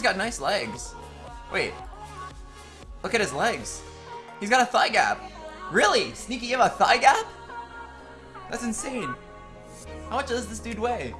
He's got nice legs. Wait. Look at his legs. He's got a thigh gap. Really? Sneaky, you have a thigh gap? That's insane. How much does this dude weigh?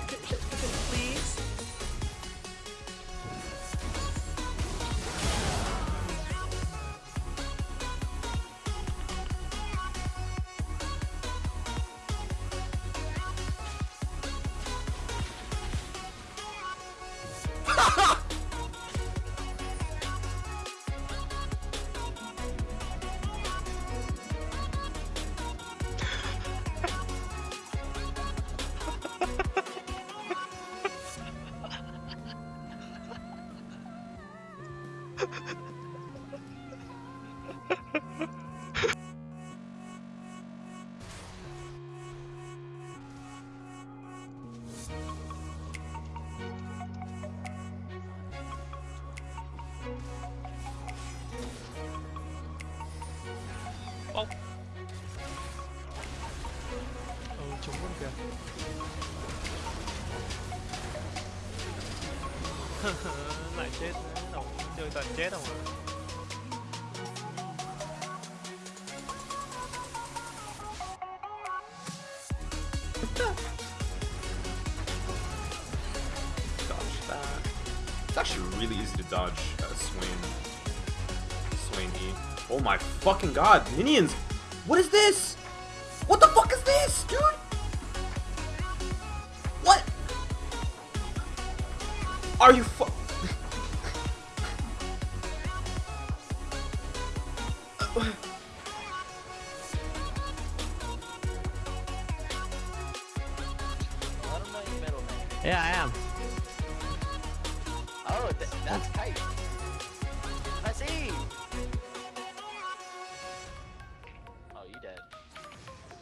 Please? Ô Lại chết nữa, đâu chơi toàn chết không à Dodge that. It's actually really easy to dodge uh, Swain. Swain E. Oh my fucking god, minions! What is this? What the fuck is this, dude? Are you fu- Let him know your middle name. Yeah, I am Oh, th that's tight. Let's see. Oh, you dead.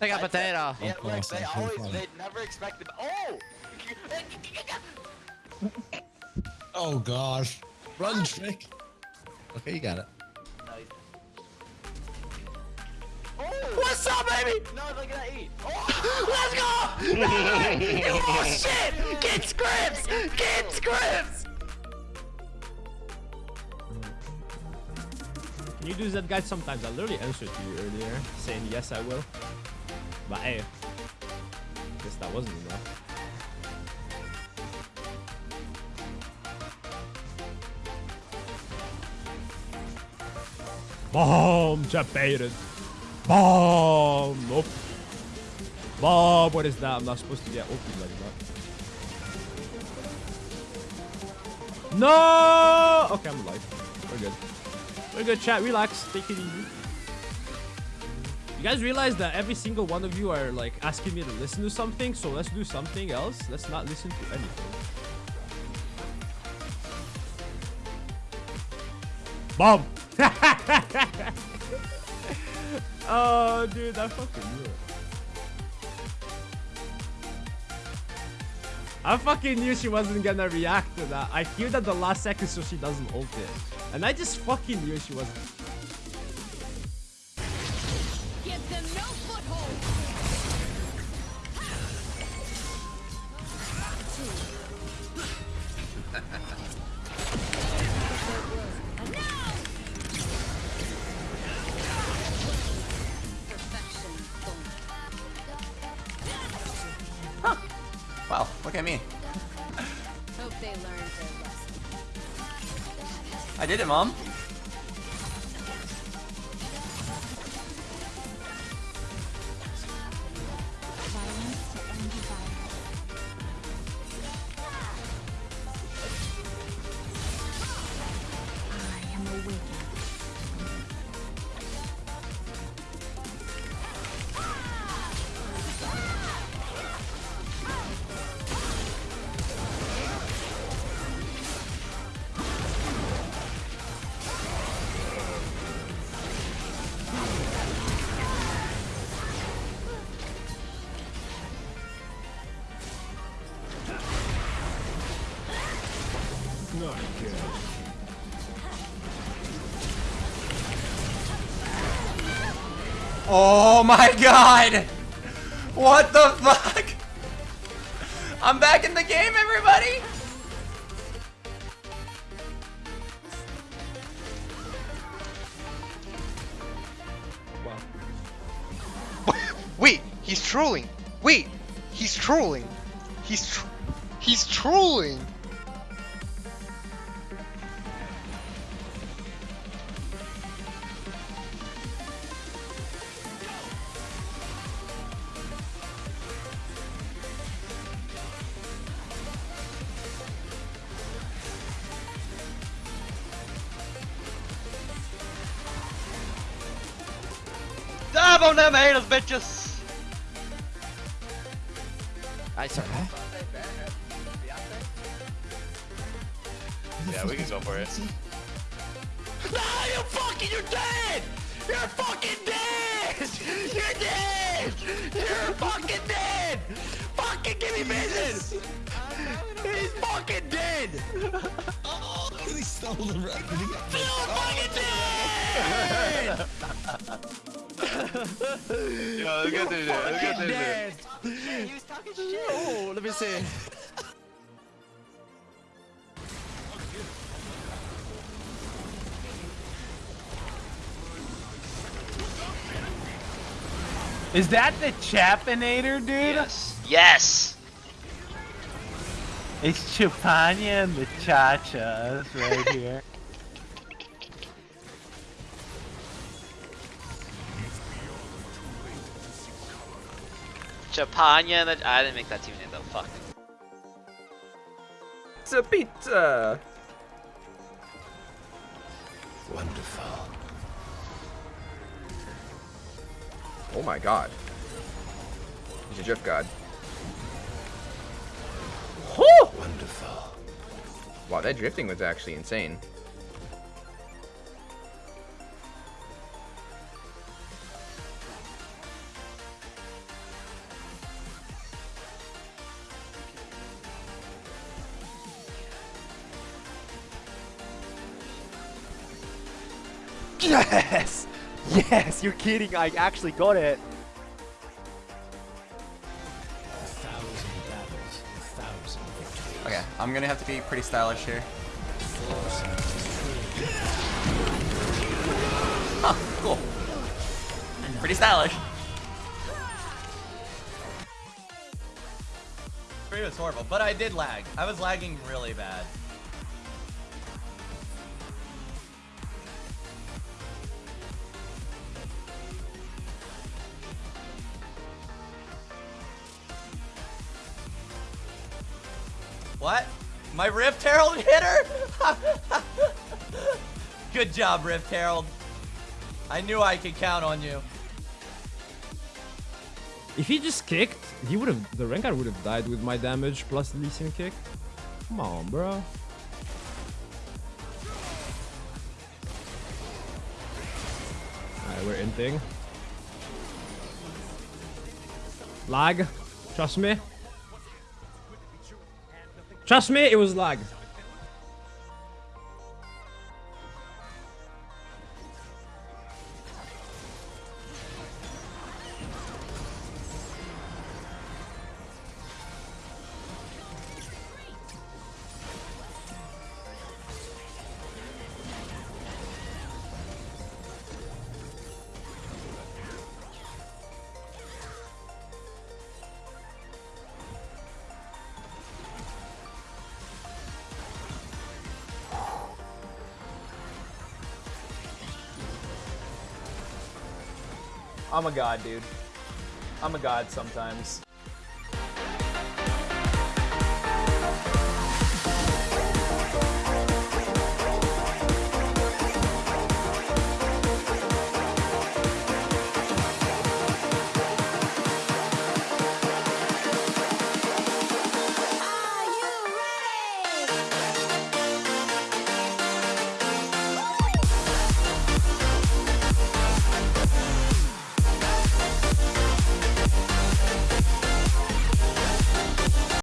They got That's it. potato Yeah, look, course, they I'm pretty always, they never expected. Oh! Oh gosh. Run, Trick. Okay, you got it. Oh! What's up, baby? No, look at that eat. Oh! Let's go! oh shit! Get scripts! Get scripts! Can you do that guys? sometimes? I literally answered to you earlier saying yes I will But hey Guess that wasn't enough Bomb Japan Bomb. Nope. Bomb what is that? I'm not supposed to get open like that. No! Okay I'm alive. We're good. We're good chat. Relax. Take it easy. You guys realize that every single one of you are like asking me to listen to something, so let's do something else. Let's not listen to anything. Bomb! oh, dude, I fucking knew. I fucking knew she wasn't gonna react to that. I queued at the last second so she doesn't ult it. And I just fucking knew she wasn't. Wow, look at me. Hope they learned their lesson. I did it, Mom. Oh my god! What the fuck? I'm back in the game, everybody! Wait, he's trolling. Wait, he's trolling. He's tr he's trolling. Dab on them haters, bitches! I sorry. Yeah, we can go for it. No, you fucking, you're dead! You're fucking dead! You're dead! You're fucking dead! Fucking give me business! He's fucking dead! Oh, he stole the record. He fucking dead! Yo, let's get through there. Let's get through there. Oh, let me see. Is that the Chapinator, dude? Yes. Yes! It's Chupanya and the Chachas right here. Chapanya and the... I didn't make that team name though, fuck. Pizza, pizza. Wonderful. Oh my god. He's a drift god. Wonderful. Wow, that drifting was actually insane. Yes! Yes, you're kidding. I actually got it. A thousand battles, a thousand victories. Okay, I'm gonna have to be pretty stylish here. Huh, cool. Pretty stylish. It was horrible, but I did lag. I was lagging really bad. What? My Rift Herald hit her? Good job, Rift Herald. I knew I could count on you. If he just kicked, he would have. The Rengar would have died with my damage plus the Lee Sin kick. Come on, bro. Alright, we're in thing. Lag. Trust me. Trust me, it was lag. I'm a god, dude. I'm a god sometimes.